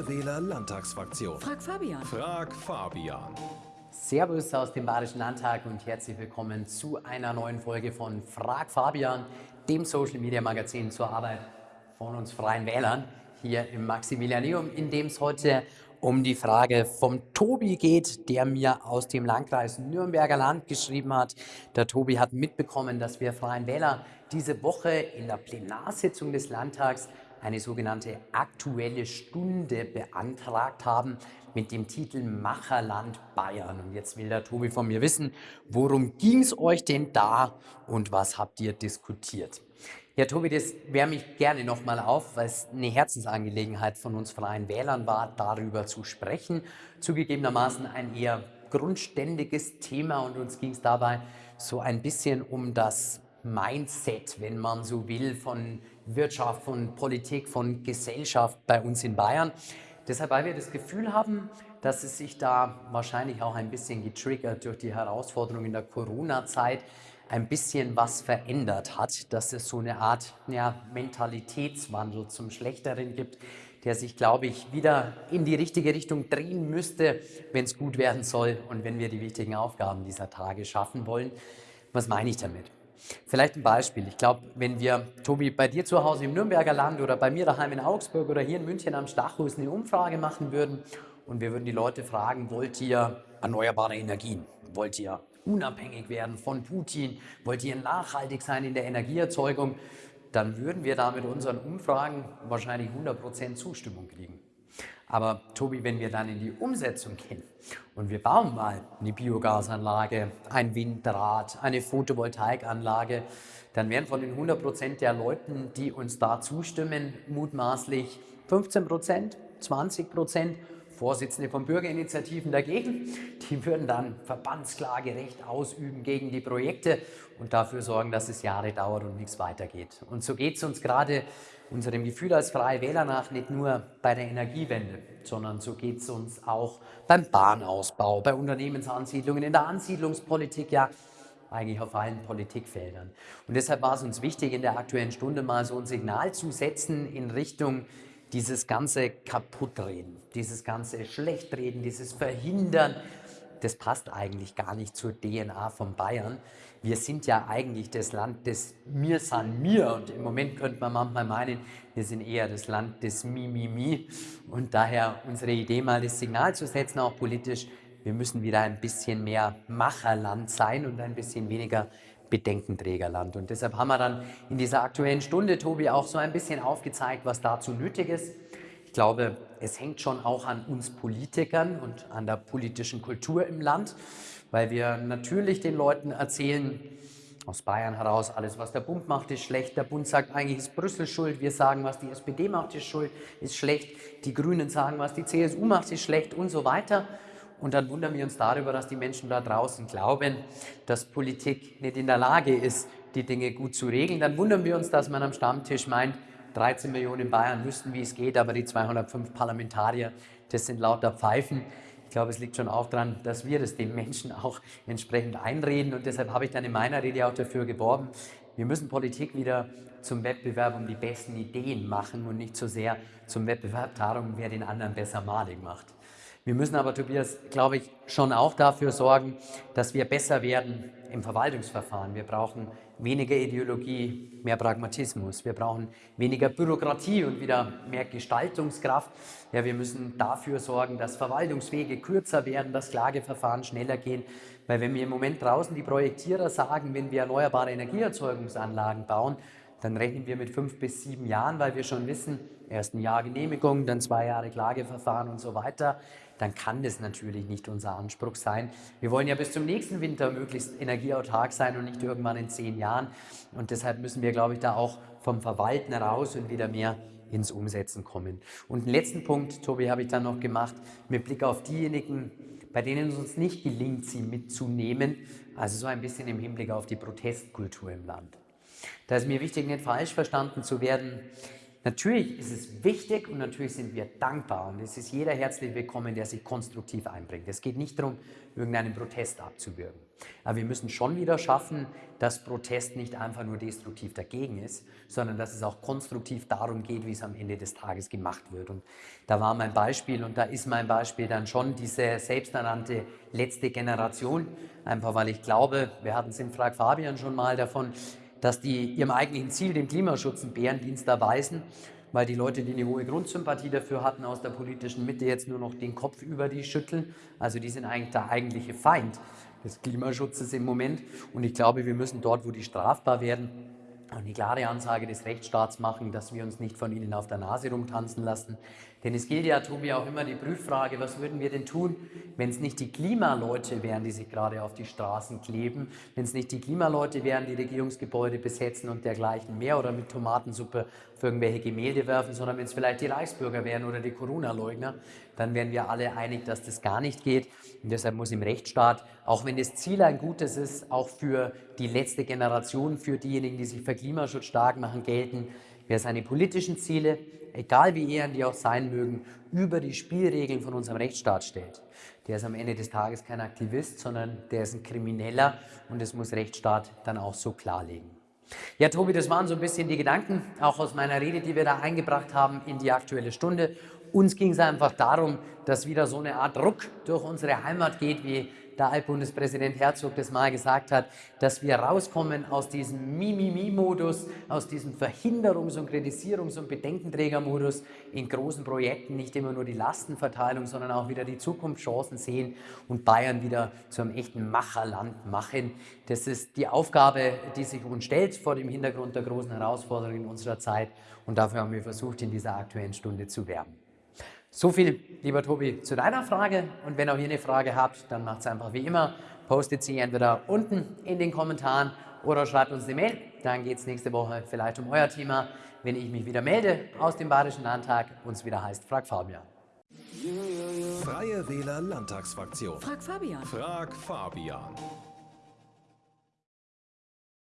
Freie Wähler Landtagsfraktion. Frag Fabian. Frag Fabian. Servus aus dem Bayerischen Landtag und herzlich willkommen zu einer neuen Folge von Frag Fabian, dem Social Media Magazin zur Arbeit von uns Freien Wählern hier im Maximilianeum, in dem es heute um die Frage vom Tobi geht, der mir aus dem Landkreis Nürnberger Land geschrieben hat. Der Tobi hat mitbekommen, dass wir Freien Wähler diese Woche in der Plenarsitzung des Landtags eine sogenannte Aktuelle Stunde beantragt haben mit dem Titel Macherland Bayern. Und jetzt will der Tobi von mir wissen, worum ging es euch denn da und was habt ihr diskutiert? Ja, Tobi, das wärme ich gerne nochmal auf, weil es eine Herzensangelegenheit von uns Freien Wählern war, darüber zu sprechen. Zugegebenermaßen ein eher grundständiges Thema und uns ging es dabei so ein bisschen um das Mindset, wenn man so will, von Wirtschaft, von Politik, von Gesellschaft bei uns in Bayern. Deshalb, weil wir das Gefühl haben, dass es sich da wahrscheinlich auch ein bisschen getriggert durch die Herausforderungen der Corona-Zeit ein bisschen was verändert hat, dass es so eine Art ja, Mentalitätswandel zum Schlechteren gibt, der sich, glaube ich, wieder in die richtige Richtung drehen müsste, wenn es gut werden soll und wenn wir die wichtigen Aufgaben dieser Tage schaffen wollen. Was meine ich damit? Vielleicht ein Beispiel. Ich glaube, wenn wir, Tobi, bei dir zu Hause im Nürnberger Land oder bei mir daheim in Augsburg oder hier in München am Stachus eine Umfrage machen würden und wir würden die Leute fragen, wollt ihr erneuerbare Energien? Wollt ihr unabhängig werden von Putin? Wollt ihr nachhaltig sein in der Energieerzeugung? Dann würden wir da mit unseren Umfragen wahrscheinlich 100% Zustimmung kriegen. Aber Tobi, wenn wir dann in die Umsetzung gehen und wir bauen mal eine Biogasanlage, ein Windrad, eine Photovoltaikanlage, dann werden von den 100 Prozent der Leuten, die uns da zustimmen, mutmaßlich 15 Prozent, 20 Prozent Vorsitzende von Bürgerinitiativen dagegen. Die würden dann Verbandsklagerecht ausüben gegen die Projekte und dafür sorgen, dass es Jahre dauert und nichts weitergeht. Und so geht es uns gerade unserem Gefühl als Freie Wähler nach nicht nur bei der Energiewende, sondern so geht es uns auch beim Bahnausbau, bei Unternehmensansiedlungen, in der Ansiedlungspolitik, ja eigentlich auf allen Politikfeldern. Und deshalb war es uns wichtig, in der Aktuellen Stunde mal so ein Signal zu setzen in Richtung dieses ganze Kaputtreden, dieses ganze Schlechtreden, dieses Verhindern, das passt eigentlich gar nicht zur DNA von Bayern. Wir sind ja eigentlich das Land des Mir san mir. Und im Moment könnte man manchmal meinen, wir sind eher das Land des Mi, Mi, Mi. Und daher unsere Idee mal das Signal zu setzen, auch politisch, wir müssen wieder ein bisschen mehr Macherland sein und ein bisschen weniger Bedenkenträgerland. Und deshalb haben wir dann in dieser aktuellen Stunde, Tobi, auch so ein bisschen aufgezeigt, was dazu nötig ist. Ich glaube, es hängt schon auch an uns Politikern und an der politischen Kultur im Land, weil wir natürlich den Leuten erzählen, aus Bayern heraus, alles, was der Bund macht, ist schlecht. Der Bund sagt, eigentlich ist Brüssel schuld. Wir sagen, was die SPD macht, ist schuld, ist schlecht. Die Grünen sagen, was die CSU macht, ist schlecht und so weiter. Und dann wundern wir uns darüber, dass die Menschen da draußen glauben, dass Politik nicht in der Lage ist, die Dinge gut zu regeln. Dann wundern wir uns, dass man am Stammtisch meint, 13 Millionen in Bayern wüssten, wie es geht, aber die 205 Parlamentarier, das sind lauter Pfeifen. Ich glaube, es liegt schon auch daran, dass wir das den Menschen auch entsprechend einreden. Und deshalb habe ich dann in meiner Rede auch dafür geworben, wir müssen Politik wieder zum Wettbewerb um die besten Ideen machen und nicht so sehr zum Wettbewerb darum, wer den anderen besser malig macht. Wir müssen aber, Tobias, glaube ich, schon auch dafür sorgen, dass wir besser werden im Verwaltungsverfahren. Wir brauchen weniger Ideologie, mehr Pragmatismus. Wir brauchen weniger Bürokratie und wieder mehr Gestaltungskraft. Ja, wir müssen dafür sorgen, dass Verwaltungswege kürzer werden, dass Klageverfahren schneller gehen. Weil wenn wir im Moment draußen die Projektierer sagen, wenn wir erneuerbare Energieerzeugungsanlagen bauen, dann rechnen wir mit fünf bis sieben Jahren, weil wir schon wissen, erst ein Jahr Genehmigung, dann zwei Jahre Klageverfahren und so weiter dann kann das natürlich nicht unser Anspruch sein. Wir wollen ja bis zum nächsten Winter möglichst energieautark sein und nicht irgendwann in zehn Jahren. Und deshalb müssen wir, glaube ich, da auch vom Verwalten raus und wieder mehr ins Umsetzen kommen. Und den letzten Punkt, Tobi, habe ich dann noch gemacht, mit Blick auf diejenigen, bei denen es uns nicht gelingt, sie mitzunehmen, also so ein bisschen im Hinblick auf die Protestkultur im Land. Da ist mir wichtig, nicht falsch verstanden zu werden. Natürlich ist es wichtig und natürlich sind wir dankbar und es ist jeder herzlich willkommen, der sich konstruktiv einbringt. Es geht nicht darum, irgendeinen Protest abzuwürgen. Aber wir müssen schon wieder schaffen, dass Protest nicht einfach nur destruktiv dagegen ist, sondern dass es auch konstruktiv darum geht, wie es am Ende des Tages gemacht wird. Und da war mein Beispiel und da ist mein Beispiel dann schon diese selbsternannte letzte Generation, einfach weil ich glaube, wir hatten es in Frag Fabian schon mal davon, dass die ihrem eigentlichen Ziel, dem Klimaschutz, einen Bärendienst erweisen, weil die Leute, die eine hohe Grundsympathie dafür hatten aus der politischen Mitte, jetzt nur noch den Kopf über die schütteln. Also die sind eigentlich der eigentliche Feind des Klimaschutzes im Moment. Und ich glaube, wir müssen dort, wo die strafbar werden, eine klare Ansage des Rechtsstaats machen, dass wir uns nicht von ihnen auf der Nase rumtanzen lassen. Denn es gilt ja, Tobi, auch immer die Prüffrage, was würden wir denn tun, wenn es nicht die Klimaleute wären, die sich gerade auf die Straßen kleben, wenn es nicht die Klimaleute wären, die Regierungsgebäude besetzen und dergleichen mehr oder mit Tomatensuppe für irgendwelche Gemälde werfen, sondern wenn es vielleicht die Reichsbürger wären oder die Corona-Leugner, dann wären wir alle einig, dass das gar nicht geht. Und deshalb muss im Rechtsstaat, auch wenn das Ziel ein gutes ist, auch für die letzte Generation, für diejenigen, die sich für Klimaschutz stark machen, gelten, wer seine politischen Ziele, egal wie ehren die auch sein mögen, über die Spielregeln von unserem Rechtsstaat stellt. Der ist am Ende des Tages kein Aktivist, sondern der ist ein Krimineller und das muss Rechtsstaat dann auch so klarlegen. Ja, Tobi, das waren so ein bisschen die Gedanken, auch aus meiner Rede, die wir da eingebracht haben in die Aktuelle Stunde. Uns ging es einfach darum, dass wieder so eine Art Druck durch unsere Heimat geht, wie der Altbundespräsident Herzog das mal gesagt hat, dass wir rauskommen aus diesem Mimimi-Modus, aus diesem Verhinderungs- und Kritisierungs- und Bedenkenträger-Modus in großen Projekten nicht immer nur die Lastenverteilung, sondern auch wieder die Zukunftschancen sehen und Bayern wieder zu einem echten Macherland machen. Das ist die Aufgabe, die sich uns stellt vor dem Hintergrund der großen Herausforderungen unserer Zeit und dafür haben wir versucht, in dieser Aktuellen Stunde zu werben. So viel, lieber Tobi, zu deiner Frage. Und wenn auch ihr eine Frage habt, dann macht es einfach wie immer. Postet sie entweder unten in den Kommentaren oder schreibt uns eine Mail. Dann geht es nächste Woche vielleicht um euer Thema, wenn ich mich wieder melde aus dem Bayerischen Landtag und es wieder heißt Frag Fabian. Freie Wähler Landtagsfraktion. Frag Fabian. Frag Fabian.